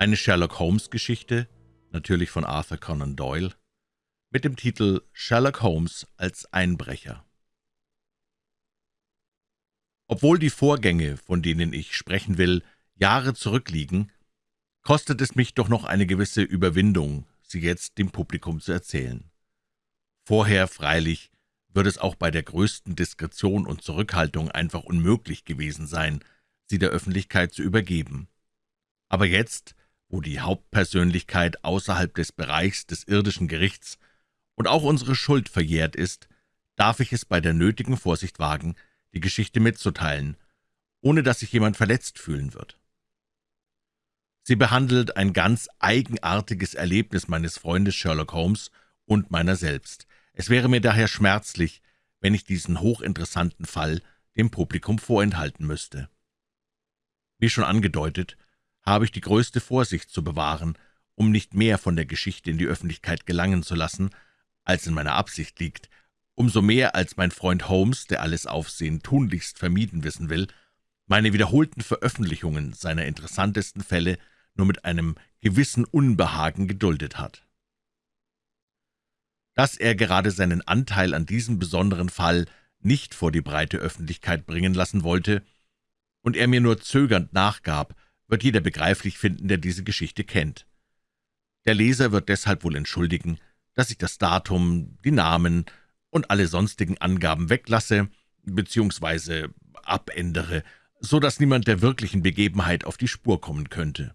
Eine Sherlock-Holmes-Geschichte, natürlich von Arthur Conan Doyle, mit dem Titel »Sherlock Holmes als Einbrecher«. Obwohl die Vorgänge, von denen ich sprechen will, Jahre zurückliegen, kostet es mich doch noch eine gewisse Überwindung, sie jetzt dem Publikum zu erzählen. Vorher, freilich, würde es auch bei der größten Diskretion und Zurückhaltung einfach unmöglich gewesen sein, sie der Öffentlichkeit zu übergeben. Aber jetzt, wo die Hauptpersönlichkeit außerhalb des Bereichs des irdischen Gerichts und auch unsere Schuld verjährt ist, darf ich es bei der nötigen Vorsicht wagen, die Geschichte mitzuteilen, ohne dass sich jemand verletzt fühlen wird. Sie behandelt ein ganz eigenartiges Erlebnis meines Freundes Sherlock Holmes und meiner selbst. Es wäre mir daher schmerzlich, wenn ich diesen hochinteressanten Fall dem Publikum vorenthalten müsste. Wie schon angedeutet, habe ich die größte Vorsicht zu bewahren, um nicht mehr von der Geschichte in die Öffentlichkeit gelangen zu lassen, als in meiner Absicht liegt, umso mehr als mein Freund Holmes, der alles Aufsehen tunlichst vermieden wissen will, meine wiederholten Veröffentlichungen seiner interessantesten Fälle nur mit einem gewissen Unbehagen geduldet hat. Dass er gerade seinen Anteil an diesem besonderen Fall nicht vor die breite Öffentlichkeit bringen lassen wollte und er mir nur zögernd nachgab, wird jeder begreiflich finden, der diese Geschichte kennt. Der Leser wird deshalb wohl entschuldigen, dass ich das Datum, die Namen und alle sonstigen Angaben weglasse bzw. abändere, so dass niemand der wirklichen Begebenheit auf die Spur kommen könnte.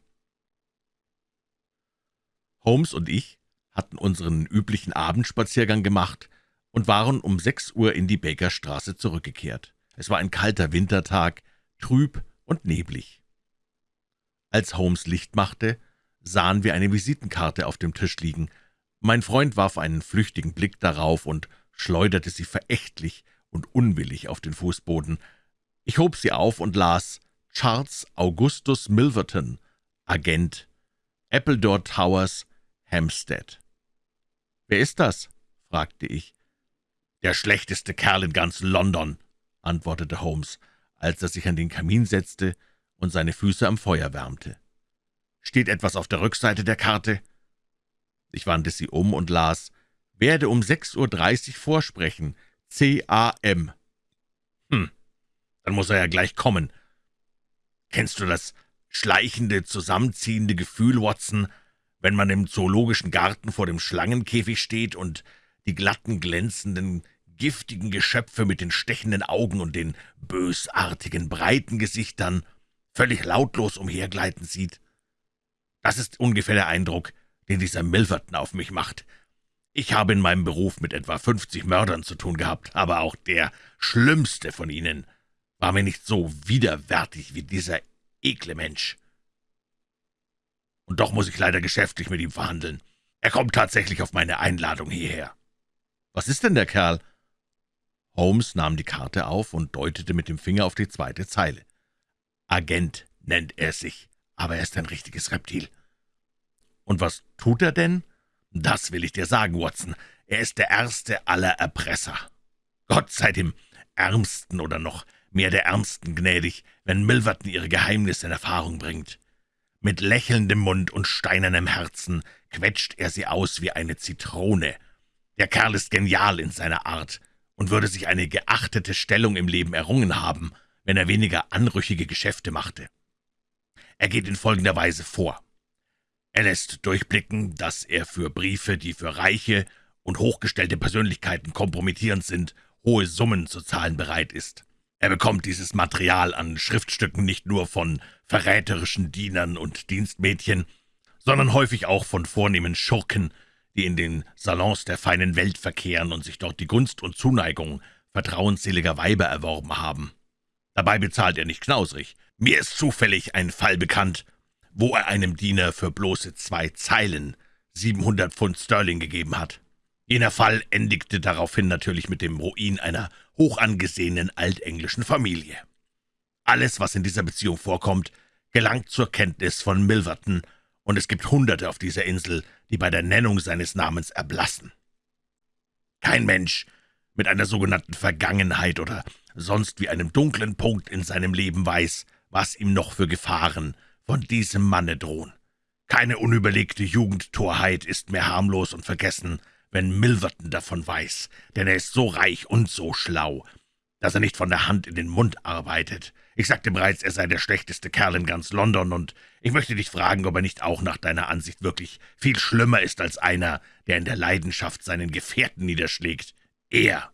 Holmes und ich hatten unseren üblichen Abendspaziergang gemacht und waren um sechs Uhr in die Bakerstraße zurückgekehrt. Es war ein kalter Wintertag, trüb und neblig. Als Holmes Licht machte, sahen wir eine Visitenkarte auf dem Tisch liegen. Mein Freund warf einen flüchtigen Blick darauf und schleuderte sie verächtlich und unwillig auf den Fußboden. Ich hob sie auf und las Charles Augustus Milverton, Agent, Appledore Towers, Hampstead. »Wer ist das?« fragte ich. »Der schlechteste Kerl in ganz London«, antwortete Holmes, als er sich an den Kamin setzte und seine Füße am Feuer wärmte. »Steht etwas auf der Rückseite der Karte?« Ich wandte sie um und las, »Werde um 6.30 Uhr vorsprechen, C.A.M.« »Hm, dann muss er ja gleich kommen. Kennst du das schleichende, zusammenziehende Gefühl, Watson, wenn man im zoologischen Garten vor dem Schlangenkäfig steht und die glatten, glänzenden, giftigen Geschöpfe mit den stechenden Augen und den bösartigen, breiten Gesichtern völlig lautlos umhergleiten sieht. Das ist ungefähr der Eindruck, den dieser Milverton auf mich macht. Ich habe in meinem Beruf mit etwa fünfzig Mördern zu tun gehabt, aber auch der schlimmste von ihnen war mir nicht so widerwärtig wie dieser ekle Mensch und doch muss ich leider geschäftlich mit ihm verhandeln. Er kommt tatsächlich auf meine Einladung hierher.« »Was ist denn der Kerl?« Holmes nahm die Karte auf und deutete mit dem Finger auf die zweite Zeile. »Agent nennt er sich, aber er ist ein richtiges Reptil.« »Und was tut er denn?« »Das will ich dir sagen, Watson. Er ist der erste aller Erpresser. Gott sei dem Ärmsten oder noch mehr der Ärmsten gnädig, wenn Milverton ihre Geheimnisse in Erfahrung bringt. Mit lächelndem Mund und steinernem Herzen quetscht er sie aus wie eine Zitrone. Der Kerl ist genial in seiner Art und würde sich eine geachtete Stellung im Leben errungen haben, wenn er weniger anrüchige Geschäfte machte. Er geht in folgender Weise vor. Er lässt durchblicken, dass er für Briefe, die für reiche und hochgestellte Persönlichkeiten kompromittierend sind, hohe Summen zu zahlen bereit ist. Er bekommt dieses Material an Schriftstücken nicht nur von verräterischen Dienern und Dienstmädchen, sondern häufig auch von vornehmen Schurken, die in den Salons der feinen Welt verkehren und sich dort die Gunst und Zuneigung vertrauensseliger Weiber erworben haben. Dabei bezahlt er nicht knausrig. Mir ist zufällig ein Fall bekannt, wo er einem Diener für bloße zwei Zeilen 700 Pfund Sterling gegeben hat. Jener Fall endigte daraufhin natürlich mit dem Ruin einer hochangesehenen altenglischen Familie. Alles, was in dieser Beziehung vorkommt, gelangt zur Kenntnis von Milverton, und es gibt Hunderte auf dieser Insel, die bei der Nennung seines Namens erblassen. Kein Mensch mit einer sogenannten Vergangenheit oder sonst wie einem dunklen Punkt in seinem Leben weiß, was ihm noch für Gefahren von diesem Manne drohen. Keine unüberlegte Jugendtorheit ist mehr harmlos und vergessen, wenn Milverton davon weiß, denn er ist so reich und so schlau, dass er nicht von der Hand in den Mund arbeitet. Ich sagte bereits, er sei der schlechteste Kerl in ganz London, und ich möchte dich fragen, ob er nicht auch nach deiner Ansicht wirklich viel schlimmer ist als einer, der in der Leidenschaft seinen Gefährten niederschlägt. Er,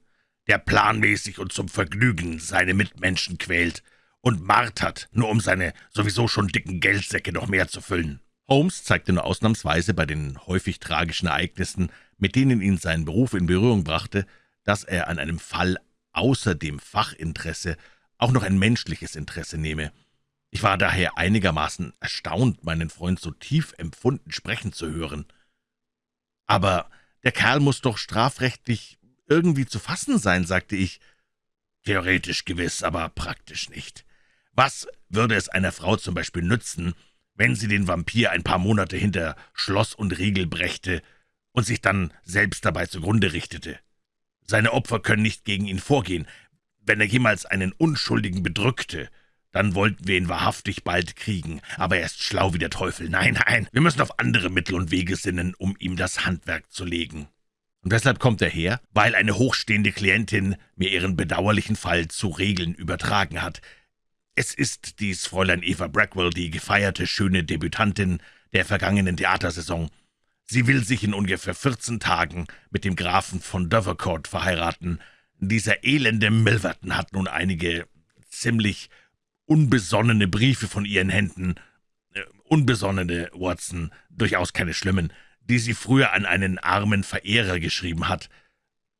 der planmäßig und zum Vergnügen seine Mitmenschen quält und martert, nur um seine sowieso schon dicken Geldsäcke noch mehr zu füllen. Holmes zeigte nur ausnahmsweise bei den häufig tragischen Ereignissen, mit denen ihn sein Beruf in Berührung brachte, dass er an einem Fall außer dem Fachinteresse auch noch ein menschliches Interesse nehme. Ich war daher einigermaßen erstaunt, meinen Freund so tief empfunden sprechen zu hören. »Aber der Kerl muss doch strafrechtlich irgendwie zu fassen sein«, sagte ich. »Theoretisch gewiss, aber praktisch nicht. Was würde es einer Frau zum Beispiel nützen, wenn sie den Vampir ein paar Monate hinter Schloss und Riegel brächte und sich dann selbst dabei zugrunde richtete? Seine Opfer können nicht gegen ihn vorgehen. Wenn er jemals einen Unschuldigen bedrückte, dann wollten wir ihn wahrhaftig bald kriegen, aber er ist schlau wie der Teufel. Nein, nein, wir müssen auf andere Mittel und Wege sinnen, um ihm das Handwerk zu legen. Und weshalb kommt er her? Weil eine hochstehende Klientin mir ihren bedauerlichen Fall zu Regeln übertragen hat. Es ist dies Fräulein Eva Brackwell, die gefeierte, schöne Debütantin der vergangenen Theatersaison. Sie will sich in ungefähr 14 Tagen mit dem Grafen von Dovercourt verheiraten. Dieser elende Milverton hat nun einige ziemlich unbesonnene Briefe von ihren Händen, äh, unbesonnene, Watson, durchaus keine schlimmen, die sie früher an einen armen Verehrer geschrieben hat.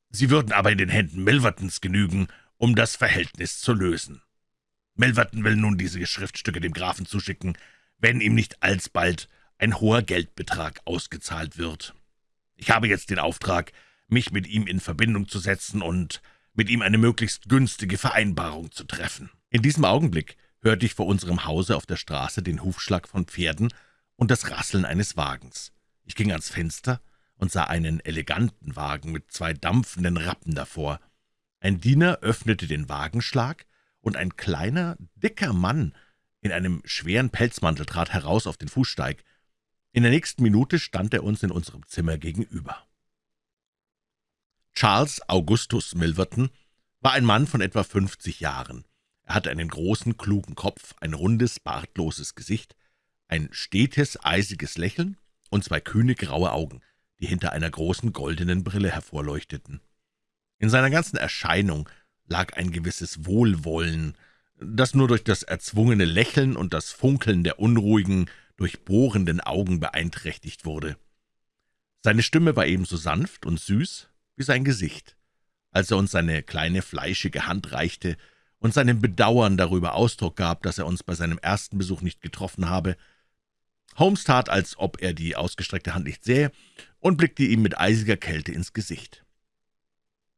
Sie würden aber in den Händen Milvertons genügen, um das Verhältnis zu lösen. Milverton will nun diese Schriftstücke dem Grafen zuschicken, wenn ihm nicht alsbald ein hoher Geldbetrag ausgezahlt wird. Ich habe jetzt den Auftrag, mich mit ihm in Verbindung zu setzen und mit ihm eine möglichst günstige Vereinbarung zu treffen. In diesem Augenblick hörte ich vor unserem Hause auf der Straße den Hufschlag von Pferden und das Rasseln eines Wagens. Ich ging ans Fenster und sah einen eleganten Wagen mit zwei dampfenden Rappen davor. Ein Diener öffnete den Wagenschlag, und ein kleiner, dicker Mann in einem schweren Pelzmantel trat heraus auf den Fußsteig. In der nächsten Minute stand er uns in unserem Zimmer gegenüber. Charles Augustus Milverton war ein Mann von etwa fünfzig Jahren. Er hatte einen großen, klugen Kopf, ein rundes, bartloses Gesicht, ein stetes, eisiges Lächeln und zwei kühne, graue Augen, die hinter einer großen goldenen Brille hervorleuchteten. In seiner ganzen Erscheinung lag ein gewisses Wohlwollen, das nur durch das erzwungene Lächeln und das Funkeln der unruhigen, durchbohrenden Augen beeinträchtigt wurde. Seine Stimme war ebenso sanft und süß wie sein Gesicht. Als er uns seine kleine, fleischige Hand reichte, und seinem Bedauern darüber Ausdruck gab, dass er uns bei seinem ersten Besuch nicht getroffen habe. Holmes tat, als ob er die ausgestreckte Hand nicht sähe, und blickte ihm mit eisiger Kälte ins Gesicht.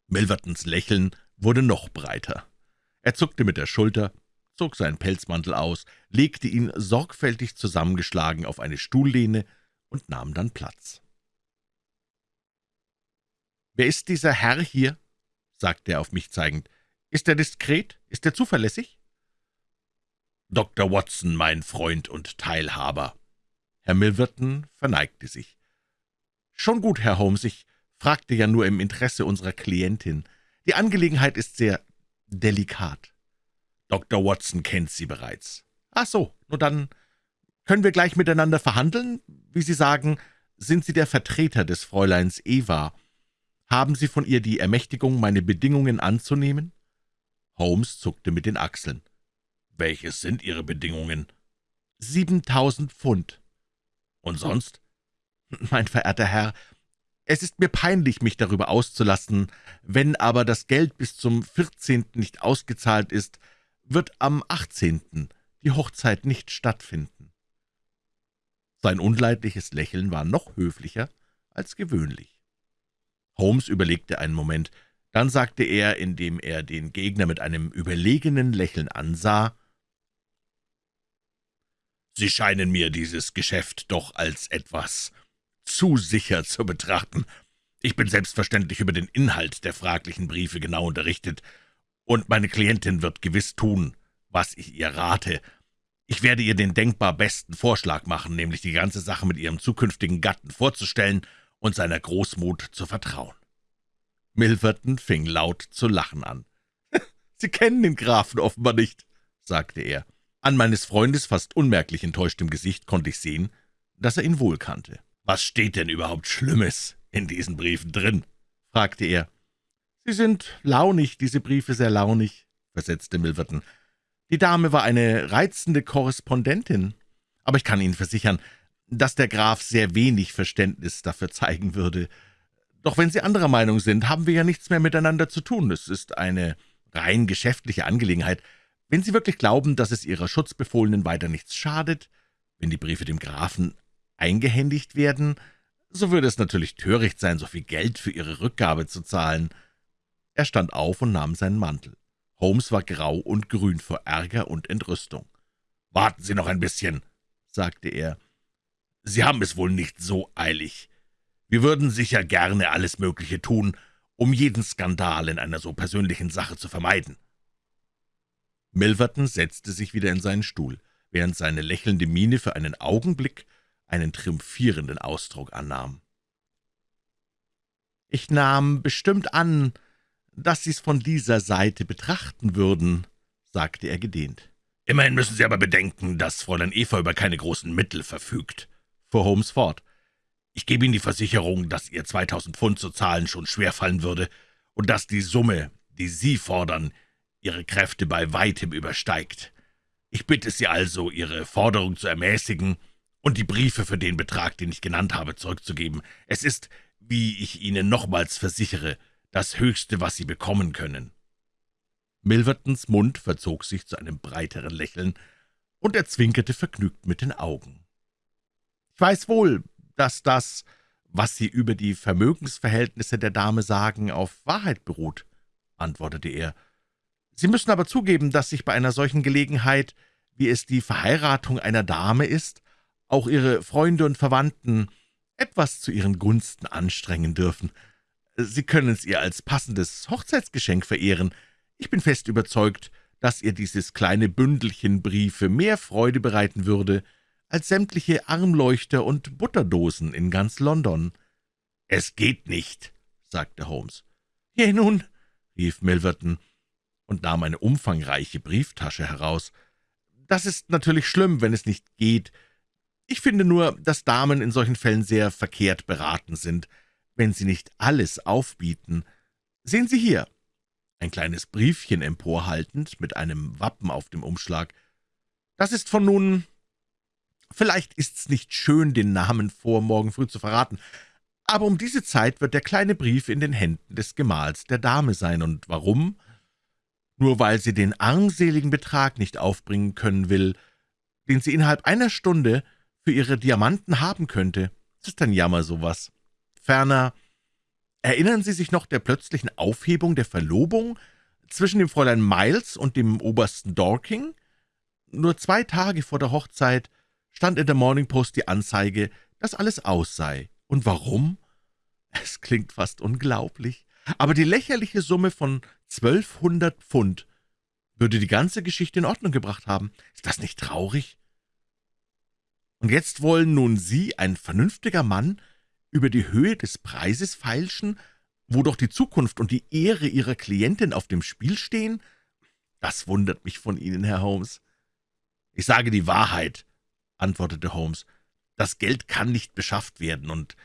Milvertons Lächeln wurde noch breiter. Er zuckte mit der Schulter, zog seinen Pelzmantel aus, legte ihn sorgfältig zusammengeschlagen auf eine Stuhllehne und nahm dann Platz. »Wer ist dieser Herr hier?« sagte er auf mich zeigend. »Ist er diskret? Ist er zuverlässig?« »Dr. Watson, mein Freund und Teilhaber.« Herr Milverton verneigte sich. »Schon gut, Herr Holmes, ich fragte ja nur im Interesse unserer Klientin. Die Angelegenheit ist sehr delikat. Dr. Watson kennt Sie bereits. Ach so, nur dann können wir gleich miteinander verhandeln? Wie Sie sagen, sind Sie der Vertreter des Fräuleins Eva. Haben Sie von ihr die Ermächtigung, meine Bedingungen anzunehmen?« Holmes zuckte mit den Achseln. »Welches sind Ihre Bedingungen?« »Siebentausend Pfund.« »Und sonst?« »Mein verehrter Herr, es ist mir peinlich, mich darüber auszulassen. Wenn aber das Geld bis zum vierzehnten nicht ausgezahlt ist, wird am achtzehnten die Hochzeit nicht stattfinden.« Sein unleidliches Lächeln war noch höflicher als gewöhnlich. Holmes überlegte einen Moment, dann sagte er, indem er den Gegner mit einem überlegenen Lächeln ansah, »Sie scheinen mir dieses Geschäft doch als etwas zu sicher zu betrachten. Ich bin selbstverständlich über den Inhalt der fraglichen Briefe genau unterrichtet, und meine Klientin wird gewiss tun, was ich ihr rate. Ich werde ihr den denkbar besten Vorschlag machen, nämlich die ganze Sache mit ihrem zukünftigen Gatten vorzustellen und seiner Großmut zu vertrauen.« Milverton fing laut zu lachen an. »Sie kennen den Grafen offenbar nicht«, sagte er. An meines Freundes fast unmerklich enttäuschtem Gesicht konnte ich sehen, dass er ihn wohl kannte. »Was steht denn überhaupt Schlimmes in diesen Briefen drin?« fragte er. »Sie sind launig, diese Briefe sehr launig«, versetzte Milverton. »Die Dame war eine reizende Korrespondentin, aber ich kann Ihnen versichern, dass der Graf sehr wenig Verständnis dafür zeigen würde. Doch wenn Sie anderer Meinung sind, haben wir ja nichts mehr miteinander zu tun. Es ist eine rein geschäftliche Angelegenheit. Wenn Sie wirklich glauben, dass es Ihrer Schutzbefohlenen weiter nichts schadet, wenn die Briefe dem Grafen eingehändigt werden, so würde es natürlich töricht sein, so viel Geld für Ihre Rückgabe zu zahlen.« Er stand auf und nahm seinen Mantel. Holmes war grau und grün vor Ärger und Entrüstung. »Warten Sie noch ein bisschen«, sagte er. »Sie haben es wohl nicht so eilig. Wir würden sicher gerne alles Mögliche tun, um jeden Skandal in einer so persönlichen Sache zu vermeiden.« Milverton setzte sich wieder in seinen Stuhl, während seine lächelnde Miene für einen Augenblick einen triumphierenden Ausdruck annahm. »Ich nahm bestimmt an, dass Sie's von dieser Seite betrachten würden«, sagte er gedehnt. »Immerhin müssen Sie aber bedenken, dass Fräulein Eva über keine großen Mittel verfügt«, fuhr Holmes fort. »Ich gebe Ihnen die Versicherung, dass ihr 2000 Pfund zu zahlen schon schwerfallen würde und dass die Summe, die Sie fordern, Ihre Kräfte bei weitem übersteigt. Ich bitte Sie also, Ihre Forderung zu ermäßigen und die Briefe für den Betrag, den ich genannt habe, zurückzugeben. Es ist, wie ich Ihnen nochmals versichere, das Höchste, was Sie bekommen können.« Milvertons Mund verzog sich zu einem breiteren Lächeln, und er zwinkerte vergnügt mit den Augen. »Ich weiß wohl, dass das, was Sie über die Vermögensverhältnisse der Dame sagen, auf Wahrheit beruht«, antwortete er. Sie müssen aber zugeben, dass sich bei einer solchen Gelegenheit, wie es die Verheiratung einer Dame ist, auch Ihre Freunde und Verwandten etwas zu Ihren Gunsten anstrengen dürfen. Sie können es ihr als passendes Hochzeitsgeschenk verehren. Ich bin fest überzeugt, dass ihr dieses kleine Bündelchen Briefe mehr Freude bereiten würde, als sämtliche Armleuchter und Butterdosen in ganz London.« »Es geht nicht«, sagte Holmes. »Je nun«, rief Milverton, und nahm eine umfangreiche Brieftasche heraus. »Das ist natürlich schlimm, wenn es nicht geht. Ich finde nur, dass Damen in solchen Fällen sehr verkehrt beraten sind, wenn sie nicht alles aufbieten. Sehen Sie hier!« Ein kleines Briefchen emporhaltend, mit einem Wappen auf dem Umschlag. »Das ist von nun... Vielleicht ist's nicht schön, den Namen vor morgen früh zu verraten, aber um diese Zeit wird der kleine Brief in den Händen des Gemahls der Dame sein. Und warum?« Nur weil sie den armseligen Betrag nicht aufbringen können will, den sie innerhalb einer Stunde für ihre Diamanten haben könnte. Das ist ein Jammer, sowas. Ferner, erinnern Sie sich noch der plötzlichen Aufhebung der Verlobung zwischen dem Fräulein Miles und dem Obersten Dorking? Nur zwei Tage vor der Hochzeit stand in der Morning Post die Anzeige, dass alles aus sei. Und warum? Es klingt fast unglaublich, aber die lächerliche Summe von Zwölfhundert Pfund würde die ganze Geschichte in Ordnung gebracht haben. Ist das nicht traurig? Und jetzt wollen nun Sie, ein vernünftiger Mann, über die Höhe des Preises feilschen, wo doch die Zukunft und die Ehre Ihrer Klientin auf dem Spiel stehen? Das wundert mich von Ihnen, Herr Holmes. »Ich sage die Wahrheit«, antwortete Holmes. »Das Geld kann nicht beschafft werden, und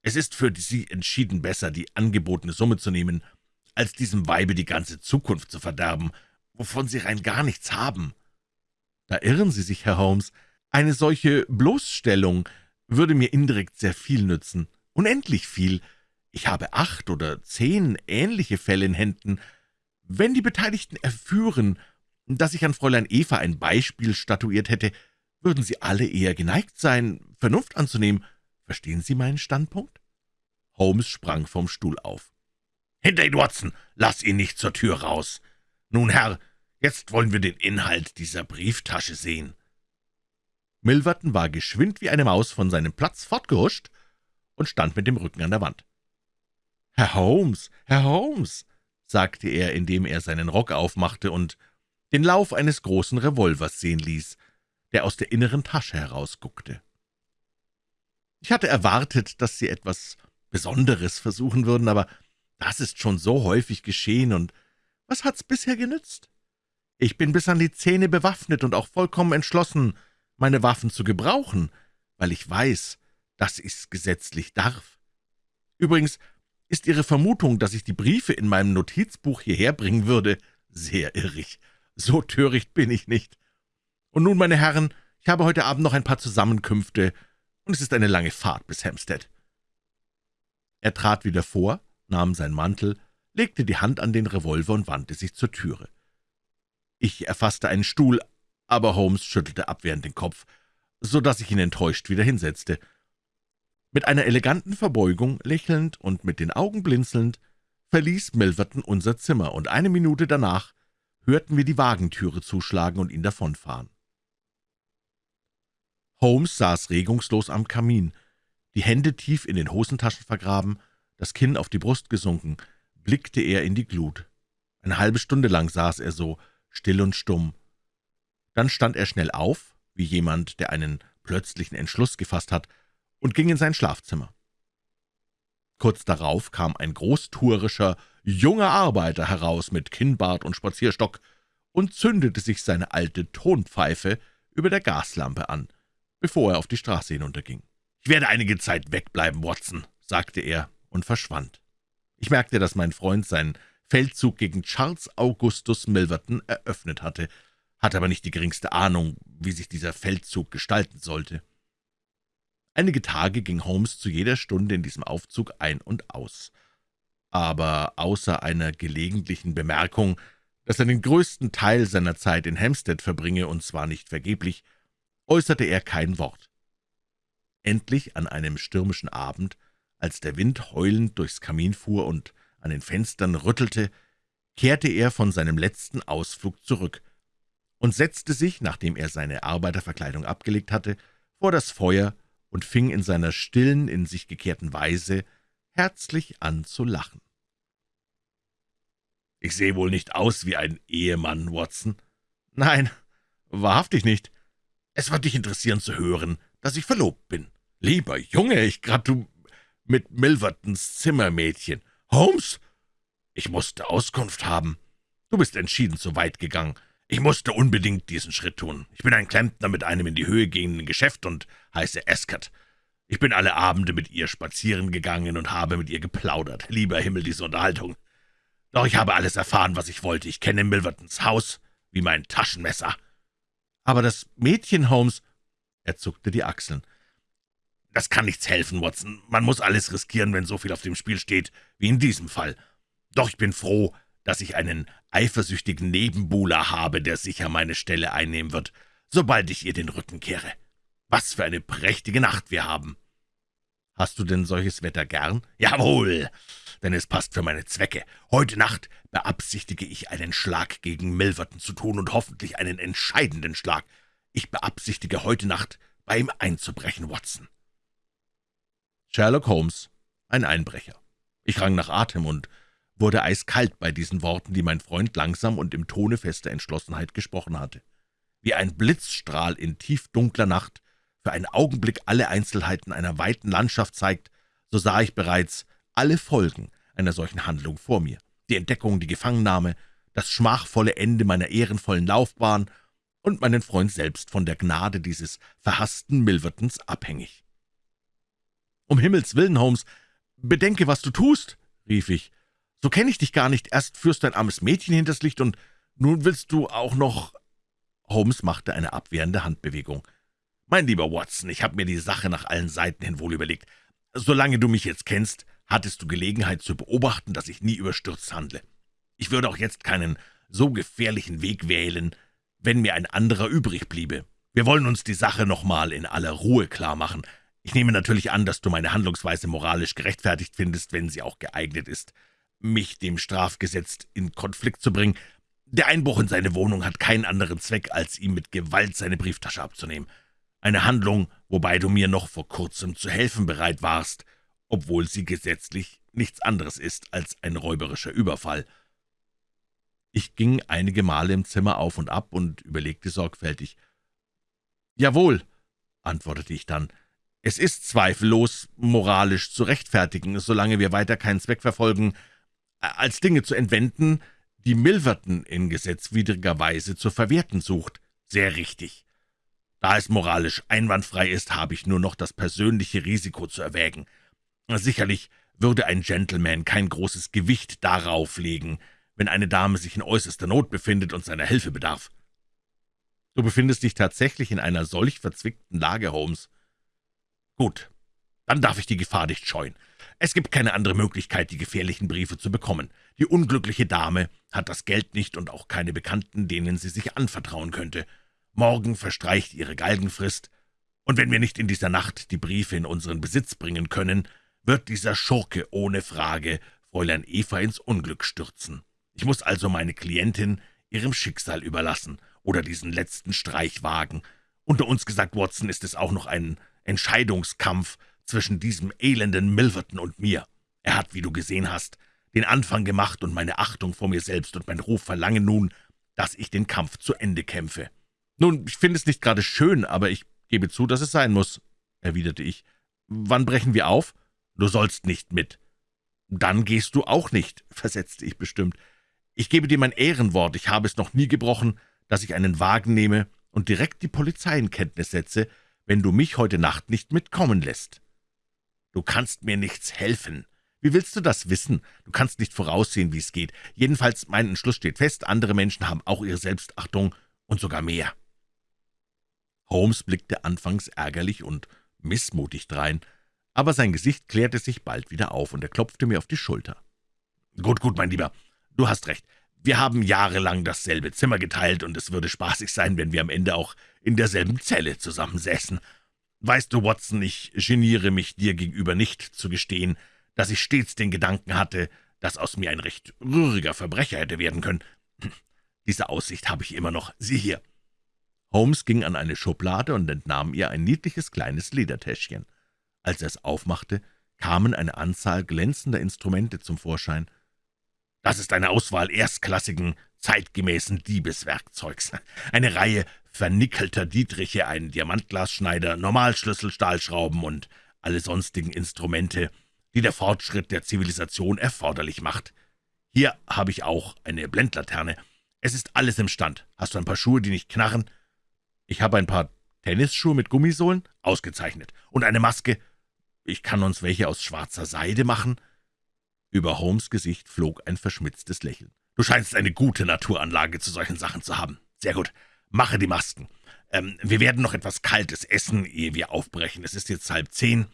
es ist für Sie entschieden besser, die angebotene Summe zu nehmen, als diesem Weibe die ganze Zukunft zu verderben, wovon Sie rein gar nichts haben.« »Da irren Sie sich, Herr Holmes. Eine solche Bloßstellung würde mir indirekt sehr viel nützen, unendlich viel. Ich habe acht oder zehn ähnliche Fälle in Händen. Wenn die Beteiligten erführen, dass ich an Fräulein Eva ein Beispiel statuiert hätte, würden sie alle eher geneigt sein, Vernunft anzunehmen. Verstehen Sie meinen Standpunkt?« Holmes sprang vom Stuhl auf. »Hinter ihn, Watson! Lass ihn nicht zur Tür raus! Nun, Herr, jetzt wollen wir den Inhalt dieser Brieftasche sehen.« Milverton war geschwind wie eine Maus von seinem Platz fortgehuscht und stand mit dem Rücken an der Wand. »Herr Holmes, Herr Holmes«, sagte er, indem er seinen Rock aufmachte und den Lauf eines großen Revolvers sehen ließ, der aus der inneren Tasche herausguckte. Ich hatte erwartet, dass Sie etwas Besonderes versuchen würden, aber das ist schon so häufig geschehen, und was hat's bisher genützt? Ich bin bis an die Zähne bewaffnet und auch vollkommen entschlossen, meine Waffen zu gebrauchen, weil ich weiß, dass ich's gesetzlich darf. Übrigens ist Ihre Vermutung, dass ich die Briefe in meinem Notizbuch hierher bringen würde, sehr irrig. So töricht bin ich nicht. Und nun, meine Herren, ich habe heute Abend noch ein paar Zusammenkünfte, und es ist eine lange Fahrt bis Hampstead.« Er trat wieder vor, nahm seinen Mantel, legte die Hand an den Revolver und wandte sich zur Türe. Ich erfasste einen Stuhl, aber Holmes schüttelte abwehrend den Kopf, so dass ich ihn enttäuscht wieder hinsetzte. Mit einer eleganten Verbeugung, lächelnd und mit den Augen blinzelnd, verließ Milverton unser Zimmer, und eine Minute danach hörten wir die Wagentüre zuschlagen und ihn davonfahren. Holmes saß regungslos am Kamin, die Hände tief in den Hosentaschen vergraben, das Kinn auf die Brust gesunken, blickte er in die Glut. Eine halbe Stunde lang saß er so, still und stumm. Dann stand er schnell auf, wie jemand, der einen plötzlichen Entschluss gefasst hat, und ging in sein Schlafzimmer. Kurz darauf kam ein großtuerischer, junger Arbeiter heraus mit Kinnbart und Spazierstock und zündete sich seine alte Tonpfeife über der Gaslampe an bevor er auf die Straße hinunterging. »Ich werde einige Zeit wegbleiben, Watson«, sagte er und verschwand. Ich merkte, dass mein Freund seinen Feldzug gegen Charles Augustus Milverton eröffnet hatte, hatte aber nicht die geringste Ahnung, wie sich dieser Feldzug gestalten sollte. Einige Tage ging Holmes zu jeder Stunde in diesem Aufzug ein und aus. Aber außer einer gelegentlichen Bemerkung, dass er den größten Teil seiner Zeit in Hampstead verbringe, und zwar nicht vergeblich, äußerte er kein Wort. Endlich an einem stürmischen Abend, als der Wind heulend durchs Kamin fuhr und an den Fenstern rüttelte, kehrte er von seinem letzten Ausflug zurück und setzte sich, nachdem er seine Arbeiterverkleidung abgelegt hatte, vor das Feuer und fing in seiner stillen, in sich gekehrten Weise herzlich an zu lachen. »Ich sehe wohl nicht aus wie ein Ehemann, Watson?« »Nein, wahrhaftig nicht. Es wird dich interessieren zu hören, dass ich verlobt bin. Lieber Junge, ich gratu mit Milvertons Zimmermädchen. Holmes, ich musste Auskunft haben. Du bist entschieden zu weit gegangen. Ich musste unbedingt diesen Schritt tun. Ich bin ein Klempner mit einem in die Höhe gehenden Geschäft und heiße Escott. Ich bin alle Abende mit ihr spazieren gegangen und habe mit ihr geplaudert. Lieber Himmel, diese Unterhaltung. Doch ich habe alles erfahren, was ich wollte. Ich kenne Milvertons Haus wie mein Taschenmesser. Aber das Mädchen, Holmes, er zuckte die Achseln. Das kann nichts helfen, Watson. Man muss alles riskieren, wenn so viel auf dem Spiel steht, wie in diesem Fall. Doch ich bin froh, dass ich einen eifersüchtigen Nebenbuhler habe, der sicher meine Stelle einnehmen wird, sobald ich ihr den Rücken kehre. Was für eine prächtige Nacht wir haben. Hast du denn solches Wetter gern? Jawohl, denn es passt für meine Zwecke. Heute Nacht beabsichtige ich, einen Schlag gegen Milverton zu tun und hoffentlich einen entscheidenden Schlag. Ich beabsichtige, heute Nacht bei ihm einzubrechen, Watson.« Sherlock Holmes, ein Einbrecher. Ich rang nach Atem und wurde eiskalt bei diesen Worten, die mein Freund langsam und im Tone fester Entschlossenheit gesprochen hatte. Wie ein Blitzstrahl in tiefdunkler Nacht für einen Augenblick alle Einzelheiten einer weiten Landschaft zeigt, so sah ich bereits alle Folgen einer solchen Handlung vor mir. Die Entdeckung, die Gefangennahme, das schmachvolle Ende meiner ehrenvollen Laufbahn und meinen Freund selbst von der Gnade dieses verhassten Milvertons abhängig. »Um Himmels willen, Holmes, bedenke, was du tust«, rief ich. »So kenne ich dich gar nicht. Erst führst du ein armes Mädchen hinters Licht, und nun willst du auch noch...« Holmes machte eine abwehrende Handbewegung. »Mein lieber Watson, ich habe mir die Sache nach allen Seiten hin wohl überlegt. Solange du mich jetzt kennst, hattest du Gelegenheit zu beobachten, dass ich nie überstürzt handle. Ich würde auch jetzt keinen so gefährlichen Weg wählen, wenn mir ein anderer übrig bliebe. Wir wollen uns die Sache nochmal in aller Ruhe klarmachen. Ich nehme natürlich an, dass du meine Handlungsweise moralisch gerechtfertigt findest, wenn sie auch geeignet ist, mich dem Strafgesetz in Konflikt zu bringen. Der Einbruch in seine Wohnung hat keinen anderen Zweck, als ihm mit Gewalt seine Brieftasche abzunehmen eine Handlung, wobei du mir noch vor kurzem zu helfen bereit warst, obwohl sie gesetzlich nichts anderes ist als ein räuberischer Überfall. Ich ging einige Male im Zimmer auf und ab und überlegte sorgfältig. »Jawohl«, antwortete ich dann, »es ist zweifellos moralisch zu rechtfertigen, solange wir weiter keinen Zweck verfolgen, als Dinge zu entwenden, die Milverton in gesetzwidriger Weise zu verwerten sucht. Sehr richtig. Da es moralisch einwandfrei ist, habe ich nur noch das persönliche Risiko zu erwägen. Sicherlich würde ein Gentleman kein großes Gewicht darauf legen, wenn eine Dame sich in äußerster Not befindet und seiner Hilfe bedarf. Du befindest dich tatsächlich in einer solch verzwickten Lage, Holmes. Gut, dann darf ich die Gefahr nicht scheuen. Es gibt keine andere Möglichkeit, die gefährlichen Briefe zu bekommen. Die unglückliche Dame hat das Geld nicht und auch keine Bekannten, denen sie sich anvertrauen könnte. Morgen verstreicht ihre Galgenfrist, und wenn wir nicht in dieser Nacht die Briefe in unseren Besitz bringen können, wird dieser Schurke ohne Frage Fräulein Eva ins Unglück stürzen. Ich muss also meine Klientin ihrem Schicksal überlassen oder diesen letzten Streich wagen. Unter uns gesagt, Watson, ist es auch noch ein Entscheidungskampf zwischen diesem elenden Milverton und mir. Er hat, wie du gesehen hast, den Anfang gemacht, und meine Achtung vor mir selbst und mein Ruf verlangen nun, dass ich den Kampf zu Ende kämpfe. Nun, ich finde es nicht gerade schön, aber ich gebe zu, dass es sein muss, erwiderte ich. Wann brechen wir auf? Du sollst nicht mit. Dann gehst du auch nicht, versetzte ich bestimmt. Ich gebe dir mein Ehrenwort, ich habe es noch nie gebrochen, dass ich einen Wagen nehme und direkt die Polizei in Kenntnis setze, wenn du mich heute Nacht nicht mitkommen lässt. Du kannst mir nichts helfen. Wie willst du das wissen? Du kannst nicht voraussehen, wie es geht. Jedenfalls, mein Entschluss steht fest, andere Menschen haben auch ihre Selbstachtung und sogar mehr. Holmes blickte anfangs ärgerlich und missmutig drein, aber sein Gesicht klärte sich bald wieder auf, und er klopfte mir auf die Schulter. »Gut, gut, mein Lieber, du hast recht. Wir haben jahrelang dasselbe Zimmer geteilt, und es würde spaßig sein, wenn wir am Ende auch in derselben Zelle zusammensäßen. Weißt du, Watson, ich geniere mich dir gegenüber nicht zu gestehen, dass ich stets den Gedanken hatte, dass aus mir ein recht rühriger Verbrecher hätte werden können. Diese Aussicht habe ich immer noch. Sieh hier.« Holmes ging an eine Schublade und entnahm ihr ein niedliches kleines Ledertäschchen. Als er es aufmachte, kamen eine Anzahl glänzender Instrumente zum Vorschein. »Das ist eine Auswahl erstklassigen, zeitgemäßen Diebeswerkzeugs. Eine Reihe vernickelter Dietriche, ein Diamantglasschneider, Normalschlüssel, Stahlschrauben und alle sonstigen Instrumente, die der Fortschritt der Zivilisation erforderlich macht. Hier habe ich auch eine Blendlaterne. Es ist alles im Stand. Hast du ein paar Schuhe, die nicht knarren? Ich habe ein paar Tennisschuhe mit Gummisohlen? Ausgezeichnet. Und eine Maske? Ich kann uns welche aus schwarzer Seide machen?« Über Holmes' Gesicht flog ein verschmitztes Lächeln. »Du scheinst eine gute Naturanlage zu solchen Sachen zu haben. Sehr gut. Mache die Masken. Ähm, wir werden noch etwas Kaltes essen, ehe wir aufbrechen. Es ist jetzt halb zehn.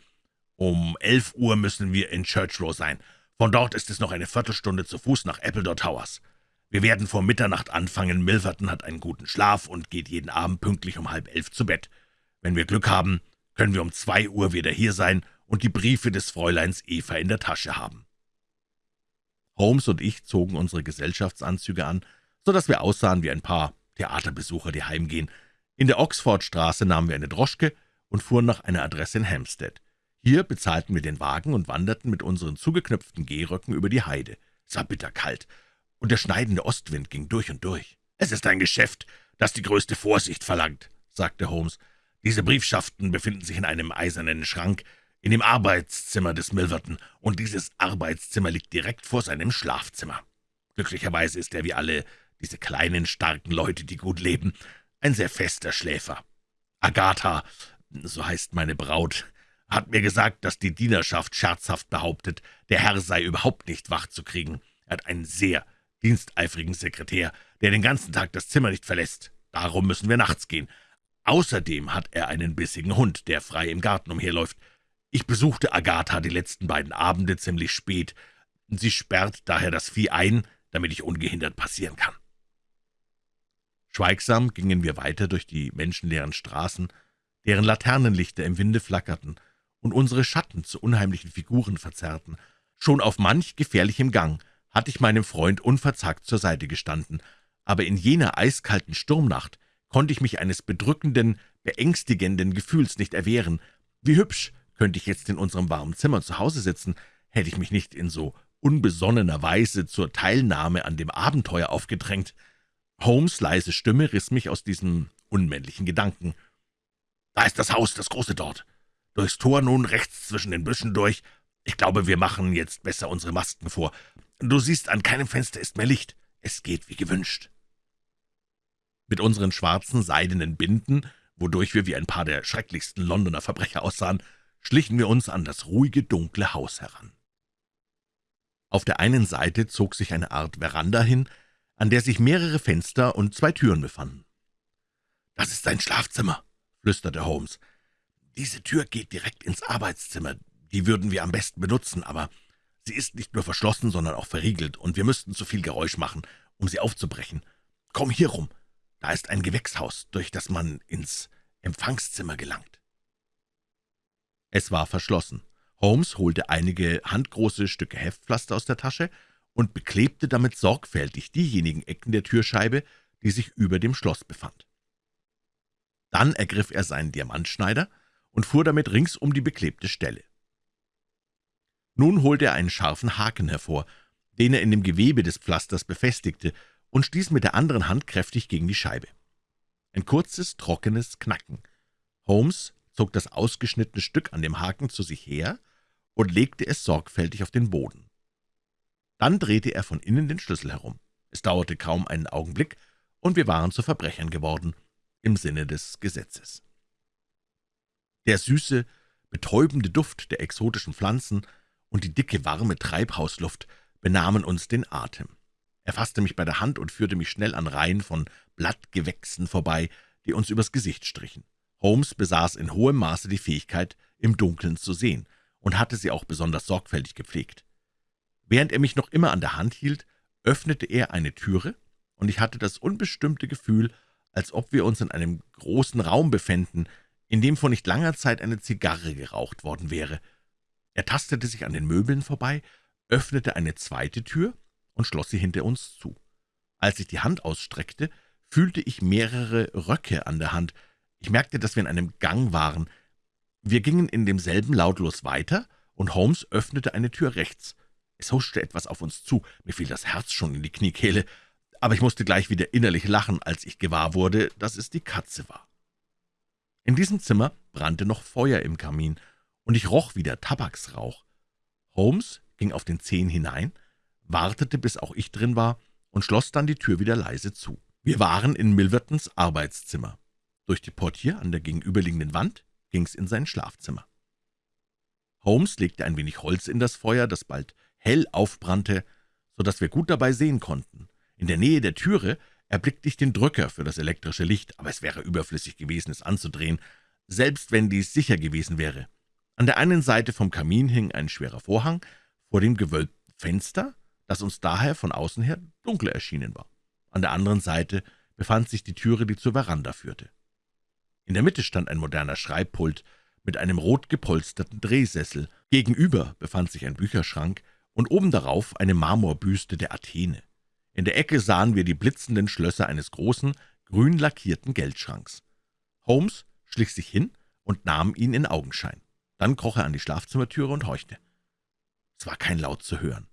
Um elf Uhr müssen wir in Churchrow sein. Von dort ist es noch eine Viertelstunde zu Fuß nach Appledore Towers. Wir werden vor Mitternacht anfangen. Milverton hat einen guten Schlaf und geht jeden Abend pünktlich um halb elf zu Bett. Wenn wir Glück haben, können wir um zwei Uhr wieder hier sein und die Briefe des Fräuleins Eva in der Tasche haben.« Holmes und ich zogen unsere Gesellschaftsanzüge an, so dass wir aussahen wie ein paar Theaterbesucher, die heimgehen. In der Oxfordstraße nahmen wir eine Droschke und fuhren nach einer Adresse in Hampstead. Hier bezahlten wir den Wagen und wanderten mit unseren zugeknöpften Gehröcken über die Heide. Es war bitterkalt, und der schneidende Ostwind ging durch und durch. »Es ist ein Geschäft, das die größte Vorsicht verlangt«, sagte Holmes. »Diese Briefschaften befinden sich in einem eisernen Schrank in dem Arbeitszimmer des Milverton, und dieses Arbeitszimmer liegt direkt vor seinem Schlafzimmer. Glücklicherweise ist er wie alle diese kleinen, starken Leute, die gut leben, ein sehr fester Schläfer. Agatha, so heißt meine Braut, hat mir gesagt, dass die Dienerschaft scherzhaft behauptet, der Herr sei überhaupt nicht wach zu kriegen. Er hat einen sehr diensteifrigen Sekretär, der den ganzen Tag das Zimmer nicht verlässt. Darum müssen wir nachts gehen. Außerdem hat er einen bissigen Hund, der frei im Garten umherläuft. Ich besuchte Agatha die letzten beiden Abende ziemlich spät. Sie sperrt daher das Vieh ein, damit ich ungehindert passieren kann. Schweigsam gingen wir weiter durch die menschenleeren Straßen, deren Laternenlichter im Winde flackerten und unsere Schatten zu unheimlichen Figuren verzerrten. Schon auf manch gefährlichem Gang hatte ich meinem Freund unverzagt zur Seite gestanden, aber in jener eiskalten Sturmnacht konnte ich mich eines bedrückenden, beängstigenden Gefühls nicht erwehren. Wie hübsch könnte ich jetzt in unserem warmen Zimmer zu Hause sitzen, hätte ich mich nicht in so unbesonnener Weise zur Teilnahme an dem Abenteuer aufgedrängt. Holmes' leise Stimme riss mich aus diesen unmännlichen Gedanken. Da ist das Haus, das große dort. Durchs Tor nun rechts zwischen den Büschen durch. Ich glaube, wir machen jetzt besser unsere Masken vor. Du siehst, an keinem Fenster ist mehr Licht. Es geht wie gewünscht.« Mit unseren schwarzen, seidenen Binden, wodurch wir wie ein paar der schrecklichsten Londoner Verbrecher aussahen, schlichen wir uns an das ruhige, dunkle Haus heran. Auf der einen Seite zog sich eine Art Veranda hin, an der sich mehrere Fenster und zwei Türen befanden. »Das ist sein Schlafzimmer«, flüsterte Holmes. »Diese Tür geht direkt ins Arbeitszimmer. Die würden wir am besten benutzen, aber sie ist nicht nur verschlossen, sondern auch verriegelt, und wir müssten zu viel Geräusch machen, um sie aufzubrechen. Komm hier rum. Da ist ein Gewächshaus, durch das man ins Empfangszimmer gelangt.« Es war verschlossen. Holmes holte einige handgroße Stücke Heftpflaster aus der Tasche und beklebte damit sorgfältig diejenigen Ecken der Türscheibe, die sich über dem Schloss befand. Dann ergriff er seinen Diamantschneider und fuhr damit rings um die beklebte Stelle. Nun holte er einen scharfen Haken hervor, den er in dem Gewebe des Pflasters befestigte und stieß mit der anderen Hand kräftig gegen die Scheibe. Ein kurzes, trockenes Knacken. Holmes zog das ausgeschnittene Stück an dem Haken zu sich her und legte es sorgfältig auf den Boden. Dann drehte er von innen den Schlüssel herum. Es dauerte kaum einen Augenblick, und wir waren zu Verbrechern geworden, im Sinne des Gesetzes. Der süße, betäubende Duft der exotischen Pflanzen und die dicke, warme Treibhausluft benahmen uns den Atem. Er fasste mich bei der Hand und führte mich schnell an Reihen von Blattgewächsen vorbei, die uns übers Gesicht strichen. Holmes besaß in hohem Maße die Fähigkeit, im Dunkeln zu sehen, und hatte sie auch besonders sorgfältig gepflegt. Während er mich noch immer an der Hand hielt, öffnete er eine Türe, und ich hatte das unbestimmte Gefühl, als ob wir uns in einem großen Raum befänden, in dem vor nicht langer Zeit eine Zigarre geraucht worden wäre. Er tastete sich an den Möbeln vorbei, öffnete eine zweite Tür und schloss sie hinter uns zu. Als ich die Hand ausstreckte, fühlte ich mehrere Röcke an der Hand. Ich merkte, dass wir in einem Gang waren. Wir gingen in demselben lautlos weiter, und Holmes öffnete eine Tür rechts. Es huschte etwas auf uns zu, mir fiel das Herz schon in die Kniekehle, aber ich musste gleich wieder innerlich lachen, als ich gewahr wurde, dass es die Katze war. In diesem Zimmer brannte noch Feuer im Kamin, und ich roch wieder Tabaksrauch. Holmes ging auf den Zehen hinein, wartete, bis auch ich drin war, und schloss dann die Tür wieder leise zu. Wir waren in Milvertons Arbeitszimmer. Durch die Portier an der gegenüberliegenden Wand ging's in sein Schlafzimmer. Holmes legte ein wenig Holz in das Feuer, das bald hell aufbrannte, so dass wir gut dabei sehen konnten. In der Nähe der Türe erblickte ich den Drücker für das elektrische Licht, aber es wäre überflüssig gewesen, es anzudrehen, selbst wenn dies sicher gewesen wäre. An der einen Seite vom Kamin hing ein schwerer Vorhang, vor dem gewölbten Fenster, das uns daher von außen her dunkel erschienen war. An der anderen Seite befand sich die Türe, die zur Veranda führte. In der Mitte stand ein moderner Schreibpult mit einem rot gepolsterten Drehsessel. Gegenüber befand sich ein Bücherschrank und oben darauf eine Marmorbüste der Athene. In der Ecke sahen wir die blitzenden Schlösser eines großen, grün lackierten Geldschranks. Holmes schlich sich hin und nahm ihn in Augenschein. Dann kroch er an die Schlafzimmertüre und horchte. Es war kein Laut zu hören.